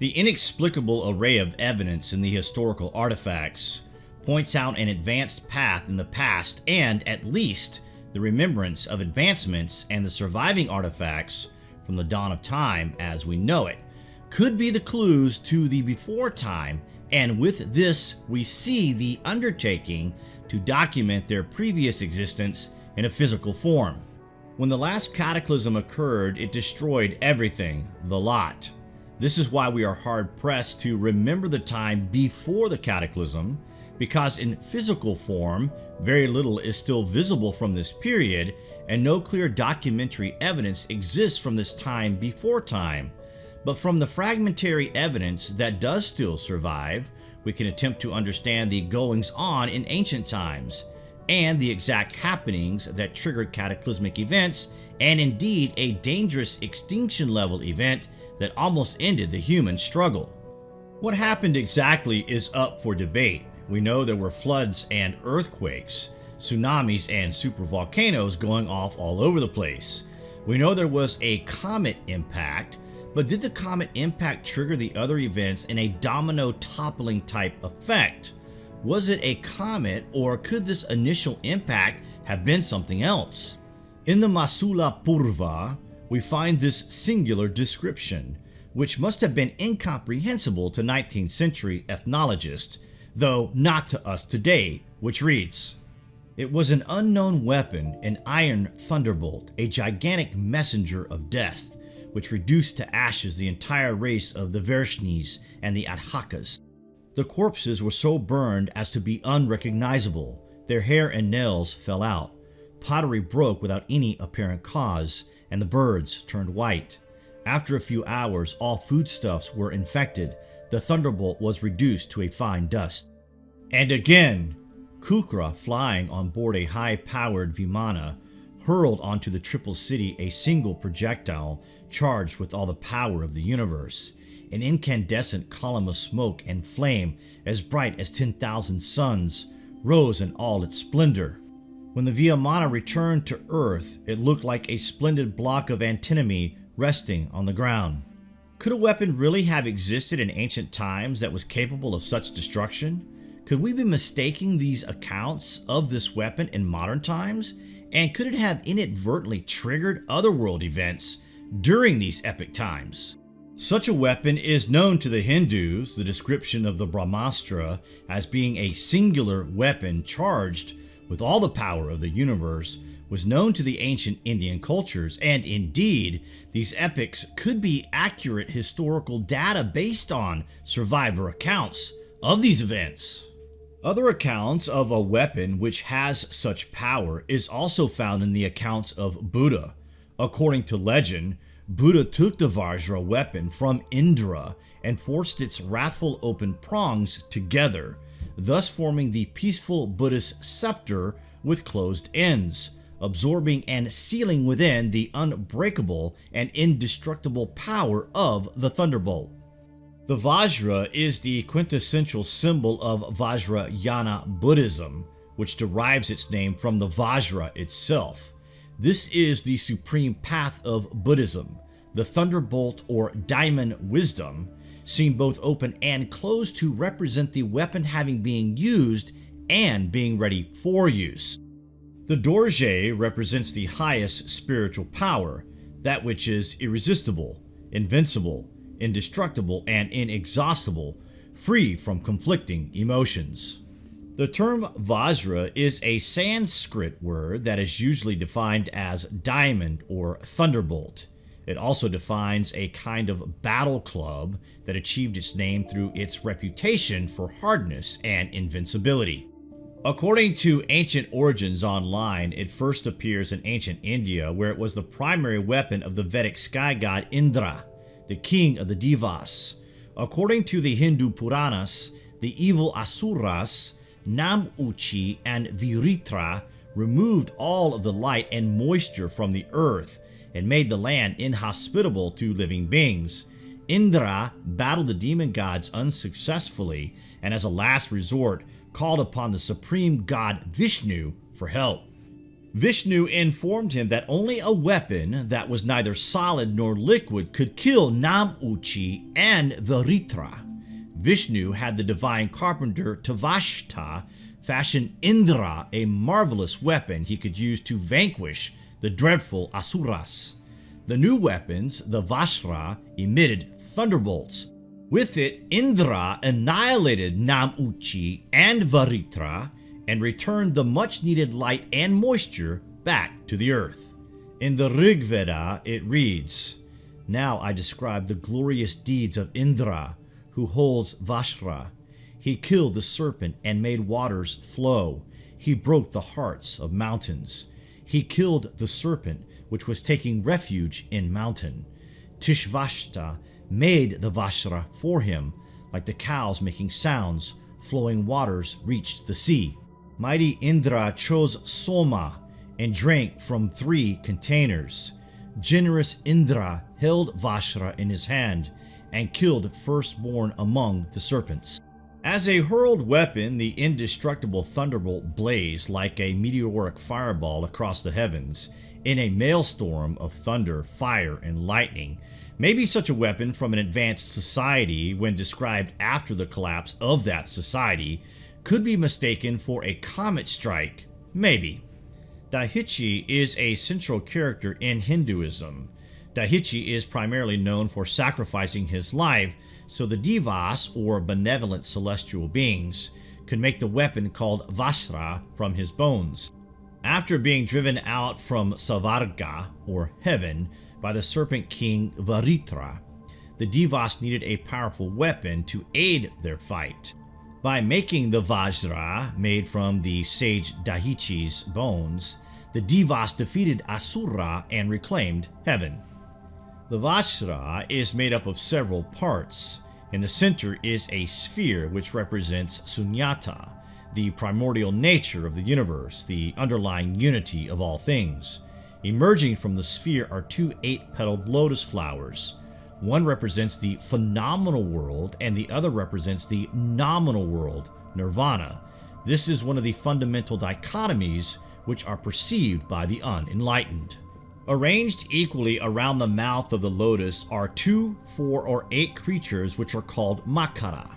The inexplicable array of evidence in the historical artifacts points out an advanced path in the past and, at least, the remembrance of advancements and the surviving artifacts from the dawn of time as we know it could be the clues to the before time and with this we see the undertaking to document their previous existence in a physical form. When the last cataclysm occurred, it destroyed everything, the lot. This is why we are hard pressed to remember the time before the cataclysm, because in physical form, very little is still visible from this period, and no clear documentary evidence exists from this time before time. But from the fragmentary evidence that does still survive, we can attempt to understand the goings on in ancient times, and the exact happenings that triggered cataclysmic events, and indeed a dangerous extinction level event that almost ended the human struggle. What happened exactly is up for debate. We know there were floods and earthquakes, tsunamis and supervolcanoes going off all over the place. We know there was a comet impact, but did the comet impact trigger the other events in a domino toppling type effect? Was it a comet or could this initial impact have been something else? In the Mausala Parva, we find this singular description, which must have been incomprehensible to 19th century ethnologists, though not to us today, which reads, It was an unknown weapon, an iron thunderbolt, a gigantic messenger of death, which reduced to ashes the entire race of the Vrishnis and the Andhakas. The corpses were so burned as to be unrecognizable. Their hair and nails fell out. Pottery broke without any apparent cause, and the birds turned white. After a few hours, all foodstuffs were infected. The thunderbolt was reduced to a fine dust. And again, Kukra, flying on board a high-powered Vimana, hurled onto the triple city a single projectile charged with all the power of the universe, an incandescent column of smoke and flame as bright as 10,000 suns rose in all its splendor. When the Vimana returned to Earth, it looked like a splendid block of antimony resting on the ground. Could a weapon really have existed in ancient times that was capable of such destruction? Could we be mistaking these accounts of this weapon in modern times? And could it have inadvertently triggered otherworld events during these epic times. Such a weapon is known to the Hindus, the description of the Brahmastra as being a singular weapon charged with all the power of the universe was known to the ancient Indian cultures, and indeed, these epics could be accurate historical data based on survivor accounts of these events. Other accounts of a weapon which has such power is also found in the accounts of Buddha, According to legend, Buddha took the Vajra weapon from Indra and forced its wrathful open prongs together, thus forming the peaceful Buddhist scepter with closed ends, absorbing and sealing within the unbreakable and indestructible power of the thunderbolt. The Vajra is the quintessential symbol of Vajrayana Buddhism, which derives its name from the Vajra itself. This is the supreme path of Buddhism, the thunderbolt or diamond wisdom, seen both open and closed to represent the weapon having been used and being ready for use. The Dorje represents the highest spiritual power, that which is irresistible, invincible, indestructible, and inexhaustible, free from conflicting emotions. The term Vajra is a Sanskrit word that is usually defined as diamond or thunderbolt. It also defines a kind of battle club that achieved its name through its reputation for hardness and invincibility. According to Ancient Origins Online, it first appears in ancient India where it was the primary weapon of the Vedic sky god Indra, the king of the Devas. According to the Hindu Puranas, the evil Asuras Namuchi and Vritra removed all of the light and moisture from the earth and made the land inhospitable to living beings. Indra battled the demon gods unsuccessfully and as a last resort called upon the supreme god Vishnu for help. Vishnu informed him that only a weapon that was neither solid nor liquid could kill Namuchi and Vritra. Vishnu had the divine carpenter Tvashta fashion Indra a marvelous weapon he could use to vanquish the dreadful Asuras. The new weapons, the Vajra, emitted thunderbolts. With it, Indra annihilated Namuchi and Vritra and returned the much needed light and moisture back to the earth. In the Rig Veda, it reads, Now I describe the glorious deeds of Indra, who holds Vajra. He killed the serpent and made waters flow. He broke the hearts of mountains. He killed the serpent, which was taking refuge in mountain. Tvashta made the Vajra for him, like the cows making sounds, flowing waters reached the sea. Mighty Indra chose Soma and drank from three containers. Generous Indra held Vajra in his hand and killed firstborn among the serpents. As a hurled weapon, the indestructible thunderbolt blazed like a meteoric fireball across the heavens in a maelstrom of thunder, fire, and lightning. Maybe such a weapon from an advanced society, when described after the collapse of that society, could be mistaken for a comet strike. Maybe. Dadhichi is a central character in Hinduism. Dadhichi is primarily known for sacrificing his life so the Devas, or benevolent celestial beings, could make the weapon called Vajra from his bones. After being driven out from Svarga, or heaven, by the serpent king Vritra, the Devas needed a powerful weapon to aid their fight. By making the Vajra, made from the sage Dadhichi's bones, the Devas defeated Asura and reclaimed heaven. The Vajra is made up of several parts. In the center is a sphere which represents Sunyata, the primordial nature of the universe, the underlying unity of all things. Emerging from the sphere are two eight-petaled lotus flowers. One represents the phenomenal world and the other represents the noumenal world, nirvana. This is one of the fundamental dichotomies which are perceived by the unenlightened. Arranged equally around the mouth of the lotus are two, four, or eight creatures which are called Makara.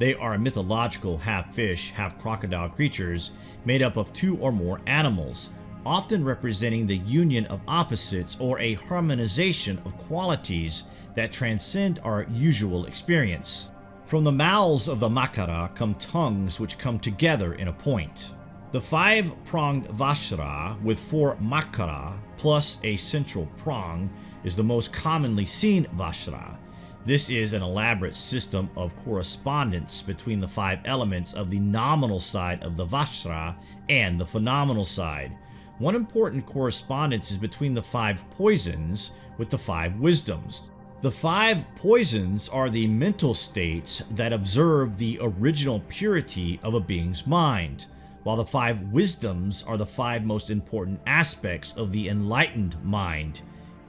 They are mythological half-fish, half-crocodile creatures made up of two or more animals, often representing the union of opposites or a harmonization of qualities that transcend our usual experience. From the mouths of the Makara come tongues which come together in a point. The five-pronged Vajra with four Makara plus a central prong is the most commonly seen Vajra. This is an elaborate system of correspondence between the five elements of the noumenal side of the Vajra and the phenomenal side. One important correspondence is between the five poisons with the five wisdoms. The five poisons are the mental states that observe the original purity of a being's mind while the five wisdoms are the five most important aspects of the enlightened mind.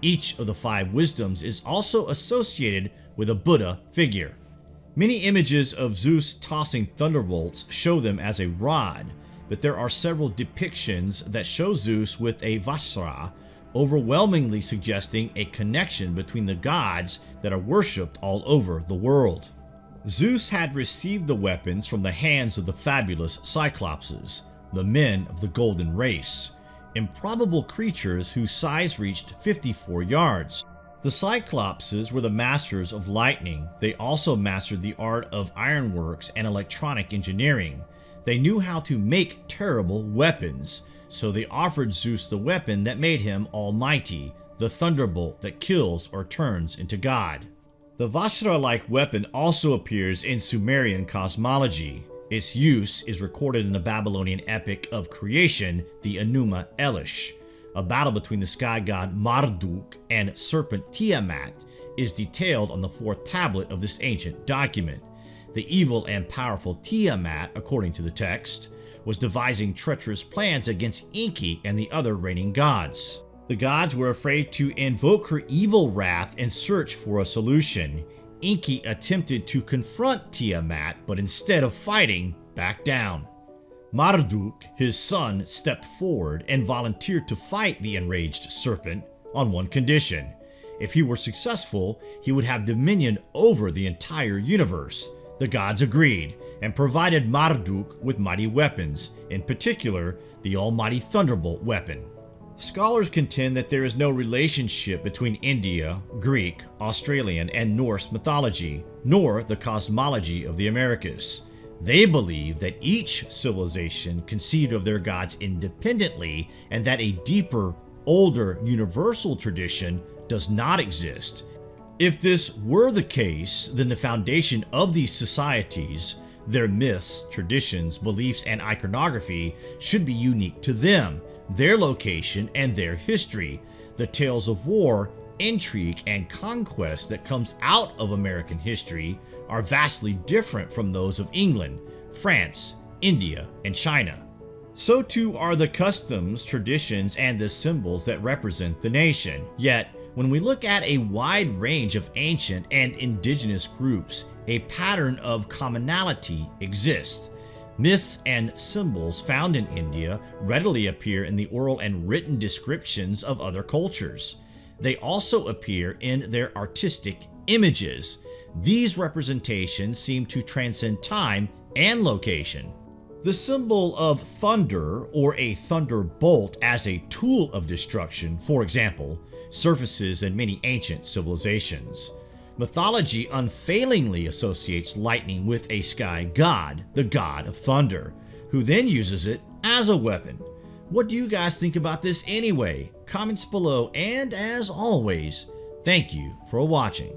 Each of the five wisdoms is also associated with a Buddha figure. Many images of Zeus tossing thunderbolts show them as a rod, but there are several depictions that show Zeus with a Vajra, overwhelmingly suggesting a connection between the gods that are worshipped all over the world. Zeus had received the weapons from the hands of the fabulous Cyclopses, the men of the Golden Race, improbable creatures whose size reached 54 yards. The Cyclopses were the masters of lightning. They also mastered the art of ironworks and electronic engineering. They knew how to make terrible weapons, so they offered Zeus the weapon that made him almighty, the thunderbolt that kills or turns into God. The Vajra-like weapon also appears in Sumerian cosmology. Its use is recorded in the Babylonian epic of creation, the Enuma Elish. A battle between the sky god Marduk and serpent Tiamat is detailed on the fourth tablet of this ancient document. The evil and powerful Tiamat, according to the text, was devising treacherous plans against Enki and the other reigning gods. The gods were afraid to invoke her evil wrath and search for a solution. Enki attempted to confront Tiamat, but instead of fighting, backed down. Marduk, his son, stepped forward and volunteered to fight the enraged serpent on one condition. If he were successful, he would have dominion over the entire universe. The gods agreed and provided Marduk with mighty weapons, in particular, the almighty Thunderbolt weapon. Scholars contend that there is no relationship between India, Greek, Australian, and Norse mythology, nor the cosmology of the Americas. They believe that each civilization conceived of their gods independently and that a deeper, older, universal tradition does not exist. If this were the case, then the foundation of these societies, their myths, traditions, beliefs, and iconography should be unique to them, their location, and their history. The tales of war, intrigue, and conquest that comes out of American history are vastly different from those of England, France, India, and China. So too are the customs, traditions, and the symbols that represent the nation. Yet, when we look at a wide range of ancient and indigenous groups, a pattern of commonality exists. Myths and symbols found in India readily appear in the oral and written descriptions of other cultures. They also appear in their artistic images. These representations seem to transcend time and location. The symbol of thunder or a thunderbolt as a tool of destruction, for example, surfaces in many ancient civilizations. Mythology unfailingly associates lightning with a sky god, the god of thunder, who then uses it as a weapon. What do you guys think about this anyway? Comments below, and as always, thank you for watching.